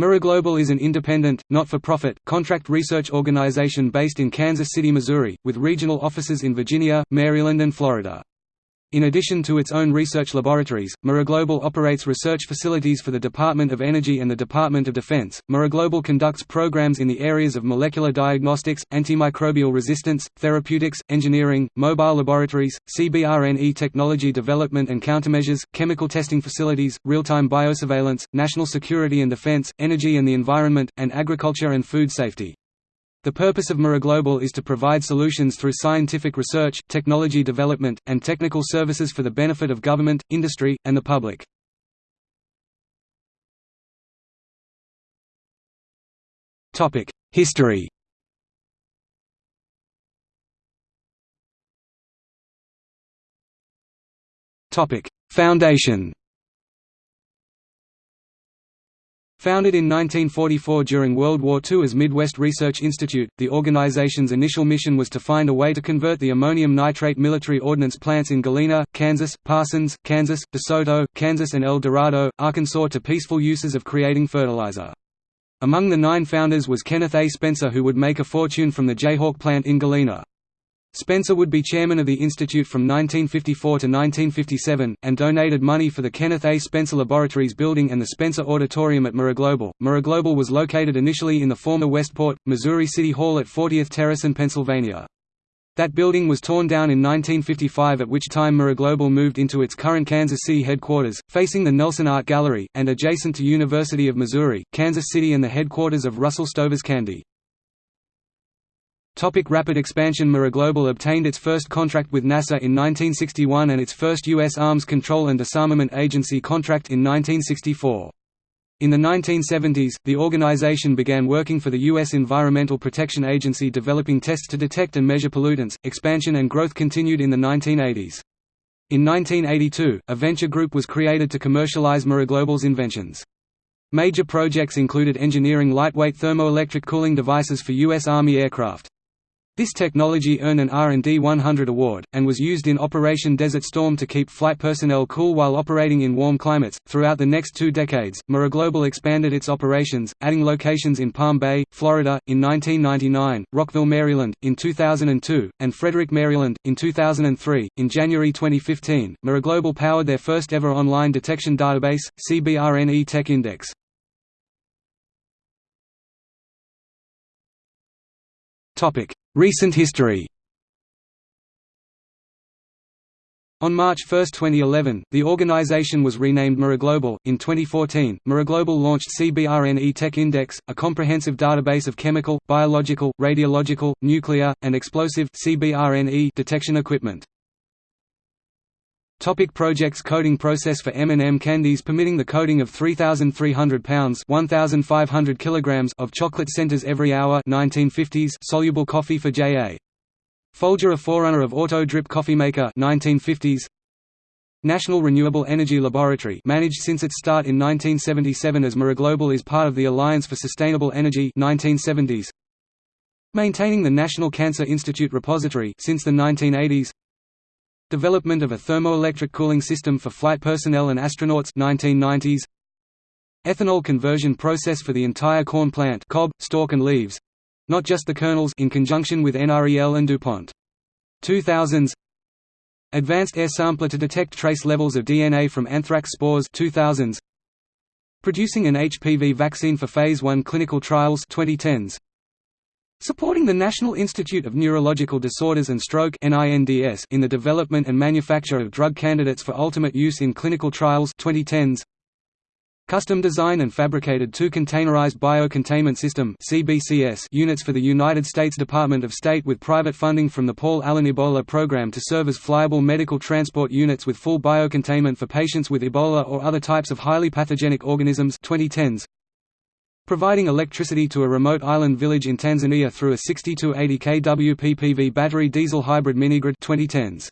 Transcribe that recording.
MiraGlobal is an independent, not-for-profit, contract research organization based in Kansas City, Missouri, with regional offices in Virginia, Maryland and Florida. In addition to its own research laboratories, MiraGlobal operates research facilities for the Department of Energy and the Department of Defense. MiraGlobal conducts programs in the areas of molecular diagnostics, antimicrobial resistance, therapeutics, engineering, mobile laboratories, CBRNE technology development and countermeasures, chemical testing facilities, real-time biosurveillance, national security and defense, energy and the environment, and agriculture and food safety. The purpose of MiraGlobal is to provide solutions through scientific research, technology development, and technical services for the benefit of government, industry, and the public. History Foundation Founded in 1944 during World War II as Midwest Research Institute, the organization's initial mission was to find a way to convert the ammonium nitrate military ordnance plants in Galena, Kansas, Parsons, Kansas, DeSoto, Kansas and El Dorado, Arkansas to peaceful uses of creating fertilizer. Among the nine founders was Kenneth A. Spencer who would make a fortune from the Jayhawk plant in Galena. Spencer would be chairman of the institute from 1954 to 1957, and donated money for the Kenneth A. Spencer Laboratories building and the Spencer Auditorium at MiraGlobal. MiraGlobal was located initially in the former Westport, Missouri City Hall at 40th Terrace in Pennsylvania. That building was torn down in 1955 at which time MiraGlobal moved into its current Kansas City headquarters, facing the Nelson Art Gallery, and adjacent to University of Missouri, Kansas City and the headquarters of Russell Stover's Candy. Topic rapid expansion MiraGlobal obtained its first contract with NASA in 1961 and its first U.S. Arms Control and Disarmament Agency contract in 1964. In the 1970s, the organization began working for the U.S. Environmental Protection Agency developing tests to detect and measure pollutants. Expansion and growth continued in the 1980s. In 1982, a venture group was created to commercialize MiraGlobal's inventions. Major projects included engineering lightweight thermoelectric cooling devices for U.S. Army aircraft. This technology earned an R&D 100 award, and was used in Operation Desert Storm to keep flight personnel cool while operating in warm climates. Throughout the next two decades, MiraGlobal expanded its operations, adding locations in Palm Bay, Florida, in 1999, Rockville, Maryland, in 2002, and Frederick, Maryland, in 2003. In January 2015, MiraGlobal powered their first ever online detection database, CBRNE Tech Index. Topic Recent history On March 1, 2011, the organization was renamed MiraGlobal. In 2014, MiraGlobal launched CBRNE Tech Index, a comprehensive database of chemical, biological, radiological, nuclear, and explosive CBRNE detection equipment. Topic projects Coding process for M&M candies permitting the coating of 3,300 pounds 1,500 kilograms of chocolate centers every hour 1950s soluble coffee for J.A. Folger a forerunner of Auto Drip Coffee Maker 1950s National Renewable Energy Laboratory managed since its start in 1977 as MiraGlobal is part of the Alliance for Sustainable Energy 1970s Maintaining the National Cancer Institute repository since the 1980s Development of a thermoelectric cooling system for flight personnel and astronauts 1990s. Ethanol conversion process for the entire corn plant cob, stalk and leaves not just the kernels in conjunction with NREL and DuPont. 2000s Advanced air sampler to detect trace levels of DNA from anthrax spores 2000s Producing an HPV vaccine for phase 1 clinical trials 2010s Supporting the National Institute of Neurological Disorders and Stroke in the development and manufacture of drug candidates for ultimate use in clinical trials 2010s. Custom design and fabricated two containerized biocontainment system units for the United States Department of State with private funding from the Paul Allen Ebola program to serve as flyable medical transport units with full biocontainment for patients with Ebola or other types of highly pathogenic organisms 2010s providing electricity to a remote island village in Tanzania through a 60–80 kW PPV battery diesel hybrid minigrid 2010s.